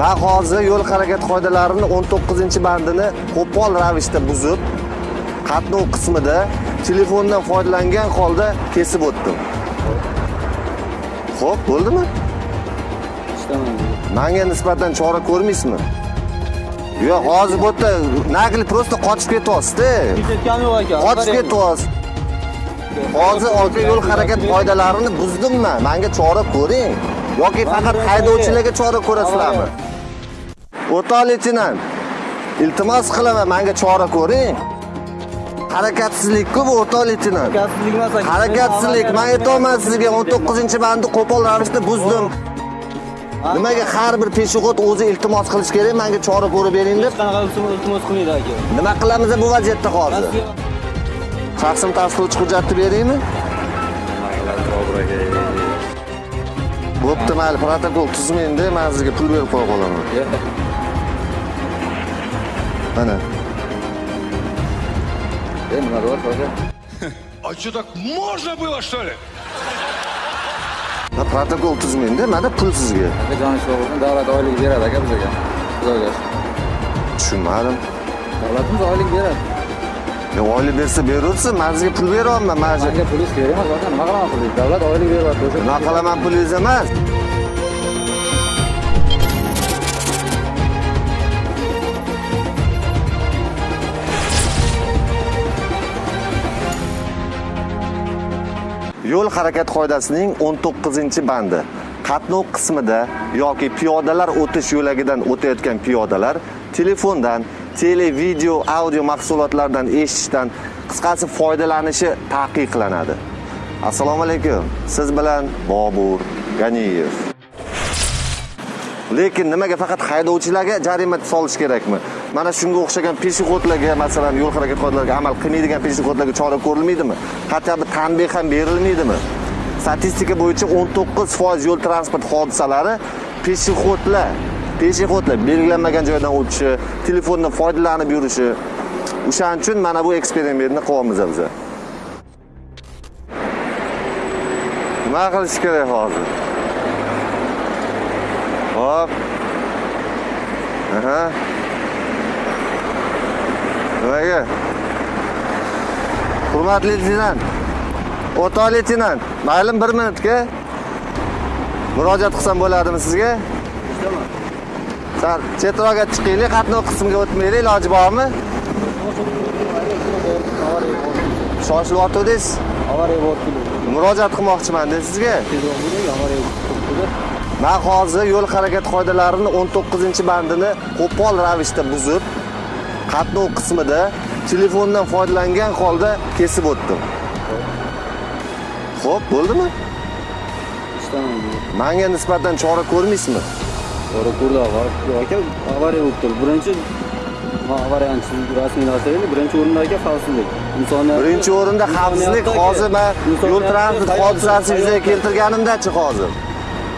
man hozir yo'l harakati qoidalarini 19 bandini qo'pol ravishda buzib qatnov qismida telefondan foydalangan holda kesib o'tdim. Xo'p, bo'ldimi? Manga nisbatan chora ko'rmaysizmi? Yo'q hozir bu yerda nagli просто qochib ketyapsiz-da. ketganim yo'q aka qochib ketyapsiz. Hozir yo'l harakati qoidalarini buzdimmi? Manga chora ko'ring yoki faqat haydovchilarga chora ko'rasizlarmi? O'rtoq leytenant iltimos qilaman manga chora ko'ring. Harakatsizlik-ku bu o'rtoq leytenant harakatsizlik emas aka harakatsizlik man aytyapman sizga 19 bandni qo'pol ravishda buzdim. Nimaga har bir peshexod o'zi iltimos qilish kerak menga chora ko'rib bering deb? Qanaqa iltimos qilmaydi aka. Nima qilamiz bu vaziyatda hozir? Shaxsim tasdiqlovchi hujjatni beraymi bo'pti mayli protokol tuzmaydi man sizga pul berib qo'ya qolaman. Mana. А что, так можно было, что ли? protokol tuzmaydi mana pul sizga. Joni sog' bo'lsin davlat oylik beradi aka bizga. Xudoga tushunmadim. Davlatimiz oylik beradi oylik bersa beraversin sizga pul beryapman shu manga pulingiz kerak emas aka nima qilaman pulingiz davlat oylik beryapti o'sha nima qilaman pulingiz emas. Yo'l harakati qoidasining 19 bandi. Qatnov qismida yoki piyodalar o'tish yo'lagidan o'tayotgan piyodalar telefondan tele video audio mahsulotlardan eshitishdan qisqasi foydalanishi taqiqlanadi. Assalomu alaykum. Siz bilan bobur ganiyev. Lekin nimaga faqat haydovchilarga jarima solish kerakmi? Mana shunga o'xshagan peshexodlarga masalan yo'l harakati qoidalariga amal qilmaydigan peshexodlarga chora ko'rilmaydimi? Hatto bir tanbeh ham berilmaydimi? Statistika bo'yicha 19% yo'l transport hodisalari peshexodlar peshexodlar belgilanmagan joydan o'tishi telefondan foydalanib yurishi. O'shaning uchun mana bu eksperimentni qilyapmiz biz nima qilish kerak hozir? Hop aha. Nimaga? Hurmatli leytenant o'rtoq leytenant mayli bir minutga. Murojaat qilsam bo'ladimi sizga? Sal chetroqqa chiqaylik qatnov qismiga o'tmaylik iloji bormi? Shoshilyotgandingiz avariya bo'lib murojaat qilmoqchiman-da sizga. Men man hozir yo'l harakati qoidalarini 19 bandini qo'pol ravishda buzib qatnov qismida telefondan foydalangan holda kesib o'tdim. Xo'p, bo'ldimi? Manga nisbatan chora ko'rmaysizmi? To'g'ri ko'rdi aka avariya bo'lib turibdi. Birinchi ha, avariyani siz rasmiylashtiring birinchi o'rinda aka xavfsizlik. Insoniyat birinchi o'rinda xavfsizlik hozir man yo'l transport hodisasi yuzaga keltirganimdachi hozir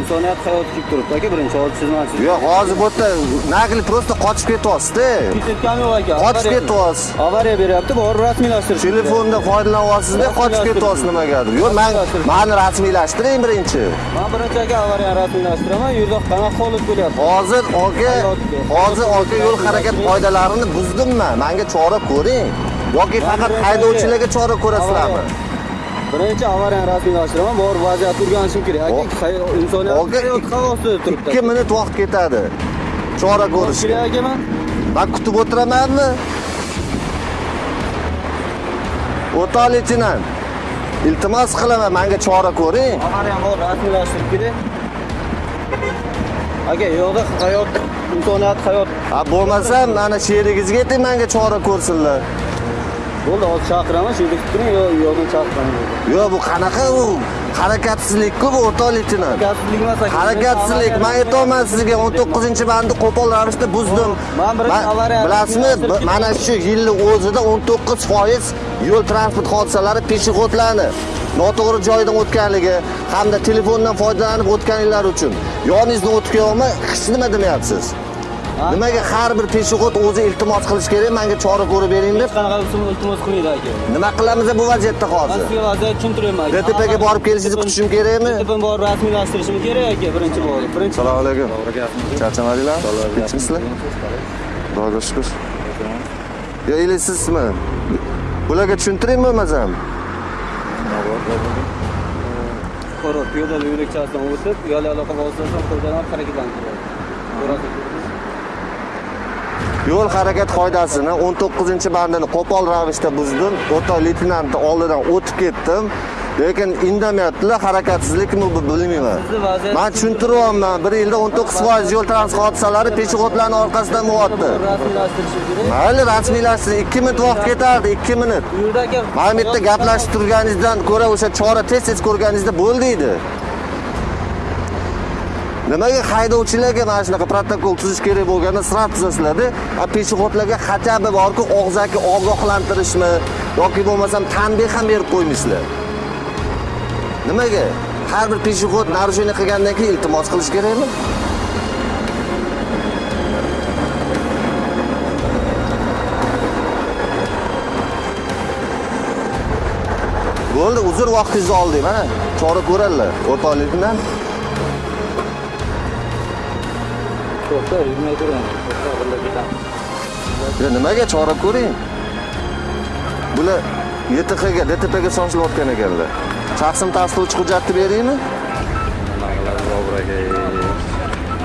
insoniyat hayoti kelib turibdi. Aka birinchi hozir chizmasiz. Yo'q hozir bu yerda nagli просто qochib ketyapsiz-da. Ketayotgani yo'q aka qochib ketyapsiz. Avariya beryapti borib rasmiylashtirish telefonda foydalanyapsizda qochib ketyapsiz nimagadir yo'q man mani rasmiylashtiring birinchi. Man birinchi aka avariyani rasmiylashtiraman yo'lda qanaqa holat bo'lyapti hozir aka hozir aka yo'l harakati qoidalarini buzdimmi? Manga chora ko'ring. Yoki faqat haydovchilarga chora ko'rasizlarmi birinchi avariyani rasmiylashtiraman borib vaziyatni o'rganishim kerak. Aka insoniyat hayot xavf ostida turibdi ikki minut vaqt ketadi. Chora ko'rishga. kerak aka man kutib o'tiramanmi o'rtoq leytenant iltimos qilaman manga chora ko'ring. Avariyani bor rasmiylashtirib kerak aka yo'qda hayot insoniyat hayot. Ha bo'lmasam mana sherigingizga ayting manga chora ko'rsinlar bo'ldi hozir chaqiraman shu yerda kutib turing yo yo'qdan chaqiraman yo'q bu qanaqa u? Harakatsizlik-ku bu o'rtoq leytenant harakatsizlik emas aka harakatsizlik man aytyapman sizga 19 bandni qo'pol ravishda buzdim. Man birinchi avariya- bilasizmi mana shu yilni o'zida 19 foiz yo'l transport hodisalari peshexodlarni noto'g'ri joydan o'tganligi hamda telefondan foydalanib o'tganliklari uchun yoningizni o'tib kelyapman hech nima demayapsiz nimaga har bir peshobod o'zi iltimos qilish kerak menga chora ko'rib bering deb? Hech qanaqa usul iltimos qilmaydi aka. Nima qilamiz bu vaziyatda man hozir sizga vaziyat tushuntiryapman aka DTPga borib kelishingizni kutishim kerakmi? DTPni borib rasmiylashtirishim kerak aka birinchi bo'lib birinchi assalomu alaykum. Charchamadinglarmi tinchmisizlar xudoga shukur. Yo или sizmi bularga tushuntiraymi bo'lmasam? Fuqaro piyodalar yo'lakchasidan o'tib uyali aloqa vositasini qo'ldan harakatlantiradi. Yo'l harakat qoidasini 19 bandini qo'pol ravishda buzdim. O'rta leytenantni oldidan o'tib ketdim. Lekin indamayaptilar harakatsizlikmi bu bilmayman. Man tushuntiryapman bir yilda 19 foiz yo'l transport hodisalari peshobodlarni orqasidan bo'lyapti. Mayli rasmiylashtirish 2 minut vaqt ketardi 2 minut. Mana bu yerda gaplashib turganingizdan ko'ra o'sha chora tez tez ko'rganingizda bo'ldi edi nimaga haydovchilarga mana shunaqa protokol tuzish kerak bo'lganda srat tuzasizlarda? A peshobodlarga хотя бы borku og'zaki ogohlantirishmi? Yoki bo'lmasam tanbeh ham berib qo'ymaysizlar? Nimaga? Har bir peshobod нарушение qilgandan keyin iltimos qilish kerakmi? Bo'ldi uzr vaqtingizni oldik mana. Chora ko'radilar. O'rtoqlikdan to'xta yurmay turing to'xta birga ketamiz nimaga chora ko'ring? Bular YTHga DTPga sochilayotgan ekanlar. Shaxsini tasdiqlovchi hujjatni beraymi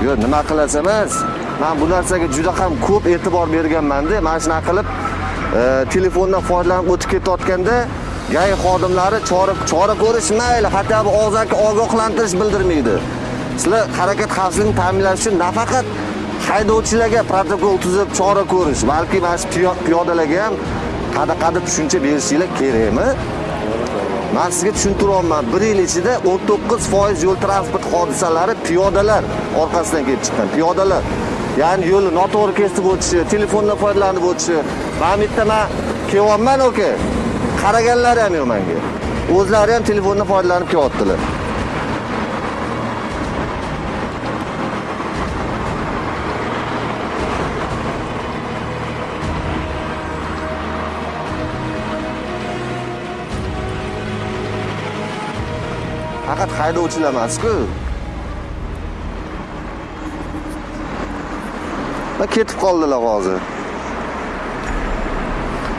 yo'q nima qilasiz emas? Man bu narsaga juda ham ko'p e'tibor berganmanda. Mana shunaqa qilib e, telefondan foydalanib o'tib ketayotganda gai xodimlari chora chora ko'rish mayli. Хотя бы og'zaki ogohlantirish bildirmaydi. Sizlar harakat xavfsizligini ta'minlash uchun nafaqat haydovchilarga protokol tuzib chora ko'rish balki mana shu piyodalarga ham qanaqa tushuncha berishinglar kerakmi? Man sizga tushuntiryapman bir yil ichida 19 foiz yo'l transport hodisalari piyodalar orqasidan kelib chiqqan piyodalar. Ya'ni yo'lni noto'g'ri kesib o'tishi telefondan foydalanib o'tishi. Mana bu yerda man kelyapman aka qaraganlari ham yo'q manga o'zlari ham telefondan foydalanib kelyaptilar. Faqat haydovchilar emasku va ketib qoldilar hozir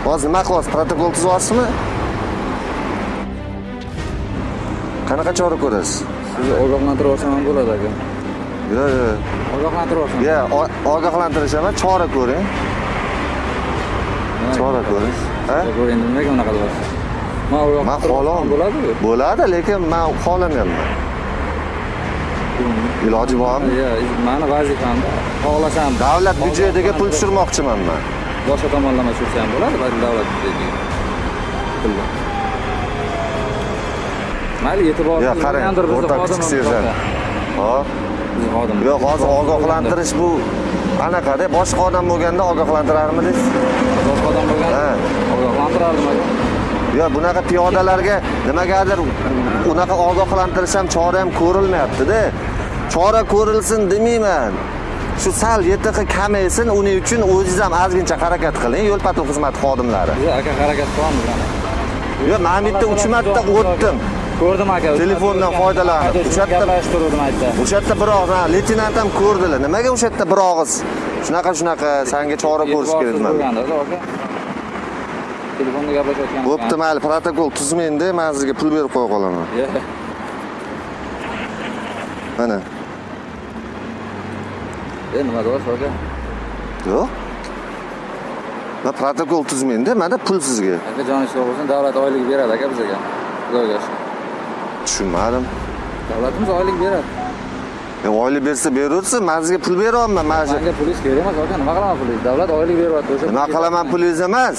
hozir nima qilyapsiz protokol tuzyapsizmi qanaqa chora ko'rasiz Sizni ogohlantirib ham bo'ladi aka. yo'q yo'q Ogohlantirib olsam. Ya, o- ogohlantirish emas chora ko'ring chora ko'ring endi nimaga unaqa qilyapsiz? Men man olsam xohlam bo'ladimi? bo'ladi lekin man xohlamayapman iloji bormi Ya, mani vazifamda xohlasam davlat byudjetiga pul tushirmoqchiman man boshqa tomonlama tushirsa ham bo'ladi, balki davlat byudjetiga. Pulni. Mayli e'tibor yo qarang o'rta kichik serjant hop yo'q hozir ogohlantirish bu anaqada boshqa odam bo'lganda ogohlantirarmidingiz boshqa odam bo'lgan. Ha. Ogohlantirardim aka. Yo bunaqa piyodalarga nimagadir unaqa ogohlantirish ham chora ham ko'rilmayaptida chora ko'rilsin demayman shu sal YTX kamaysin uning uchun o'zingiz ham ozgincha harakat qiling yo'l patrul xizmati xodimlari Biz aka harakat qilamiz ana. yo man yerda uch marta o'tdim Ko'rdim aka. Telefondan foydalanib. O'sha yerda- gaplashib turdim aytdi. o'sha yerda bir og'iz ha, leytenant ham ko'rdilar nimaga o'sha yerda bir og'iz shunaqa shunaqa sanga chora ko'rish kerak aka. Telefonda gaplashayotgan. bo'pti mayli protokol tuzmayinda man sizga pul berib qo'ya qolaman mana E nima deyapsiz aka? yo'q man protokol tuzmayinda manda pul sizga Aka joni sog' bo'lsin, davlat oylik beradi aka bizga. Xudoga shukr. tushunmadim Davlatimiz oylik beradi. E, oylik bersa beraversin man sizga pul beryapman mana shu Menga pulingiz kerak emas aka, nima qilaman pulingiz? Davlat oylik beryapti o'sha. nima qilaman pulingiz emas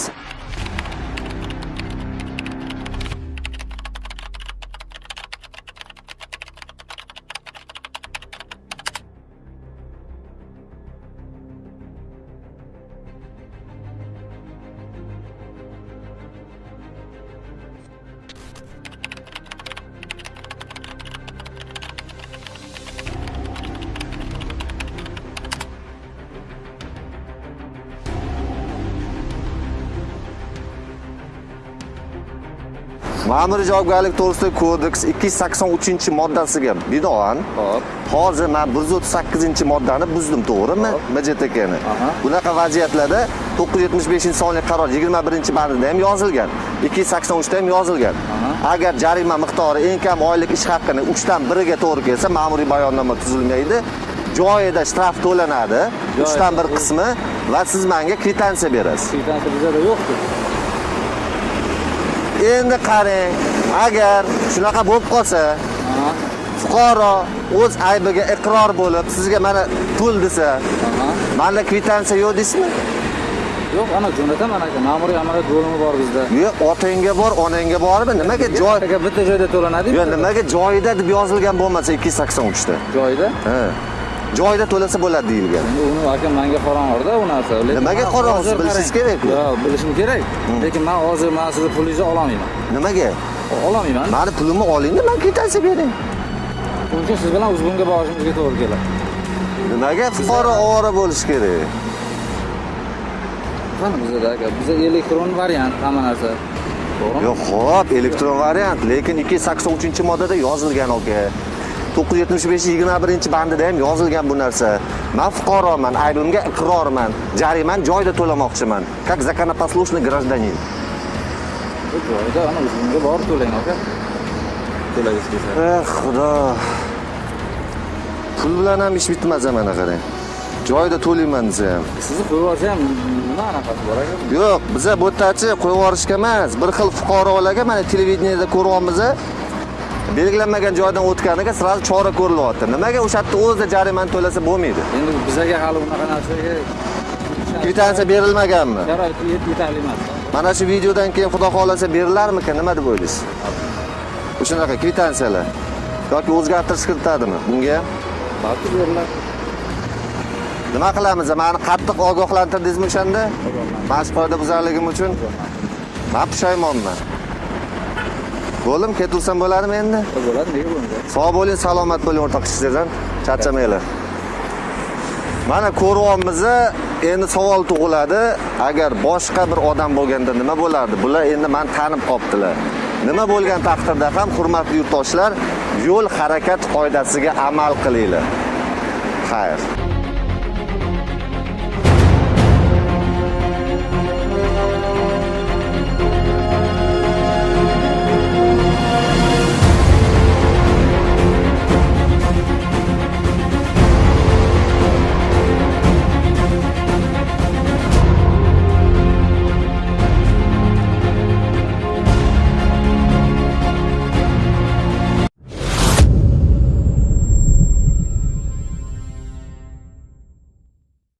Ma'muriy javobgarlik to'g'risidagi kodeks 283-moddasiga binoan Hop. hozir men 138-moddani buzdim, to'g'rimi? MJTKni. Bunaqa vaziyatlarda 975-sonli qaror 21-bandida ham yozilgan. 283 da ham yozilgan. Agar jarima miqdori eng kam oylik ish haqini 3 dan 1 ga to'g'ri kelsa, ma'muriy bayonnoma tuzilmaydi. Joyida shtraf to'lanadi, 3 dan 1 qismi va siz menga kvitansiya berasiz. Kvitansiya bizada yo'qku. Endi qarang, agar shunaqa bo'lib qolsa, fuqaro o'z aybiga iqror bo'lib, sizga mana pul desa, manda kvitansiya yo'q deysizmi? Yo'q, ana jo'nataman aka. Ma'muriy amaliyot bo'limi bor bizda. Yo'q, otangga bor, onangga bormi? Nimaga joy bitta joyda to'lanadi. Yo'q, nimaga joyida deb yozilgan bo'lmasa 283 da? Joyida. Ha. Joyida to'lasa bo'ladi deyilgan. Uni aka menga qorong'ida u narsa. Nimaga man hozir Bilishingiz kerak-ku. Yo'q, bilishim kerak. Lekin men hozir men sizni pulingizni ololmayman. Nimaga? Ololmayman. Mani pulimni olingda, men kvitansiya bering. Uchun siz bilan uzbunga borishimizga to'g'ri keladi. Nimaga fuqaro ovora bo'lish kerak? Qani bizda aka, bizda elektron variant hamma narsa. To'g'rimi? Yo'q, xo'p, elektron variant, lekin 283-moddada yozilgan aka. 975-21 bandida ham yozilgan bu narsa. Men fuqaroman, aybimga iqrorman, jarimani joyida to'lamoqchiman. Как законопослушный гражданин. Joyida ana uzbunga borib to'lang aka. To'lagingiz kelsa. Eh, xudo. Pul bilan ham ish bitmas mana qarang. Joyida to'layman desa ham. Sizni qo'yib olsa ham nima anaqasi bor aka? Yo'q, biza bu yerdachi qo'yib yuborishga emas, bir xil fuqarolarga mana televideniyada ko'ryapmiz. Belgilanmagan joydan o'tganiga sразу chora ko'rilyapti. Nimaga o'sha yerda o'zida jarimani to'lasa bo'lmaydi? Endi bizaga hali unaqa narsaga Kvitansiya berilmaganmi? sharoit yet- yetarli emas. Mana shu videodan keyin xudo xolasa berilarmikan, nima deb o'ylaysiz? O'shanaqa kvitansiyalar yoki o'zgartirish kiritadimi bunga? Balki beriladi. Nima qilamiz? Mani qattiq ogohlantirdingizmi o'shanda? Mana shu qoidabuzarligim uchun men pushaymonman. Bo'ldim, ketaversam bo'ladimi endi? Bo'ladi, nega bo'lmaydi? Sog' bo'ling, salomat bo'ling o'rtoq ishchilardan. Charchamanglar. Mana ko'ryapmiz, endi savol tug'iladi. Agar boshqa bir odam bo'lganda nima bo'lardi? Bular endi meni tanib qoptilar. Nima bo'lgan taqdirda ham hurmatli yurtdoshlar, yo'l harakat qoidasiga amal qilinglar. Xayr.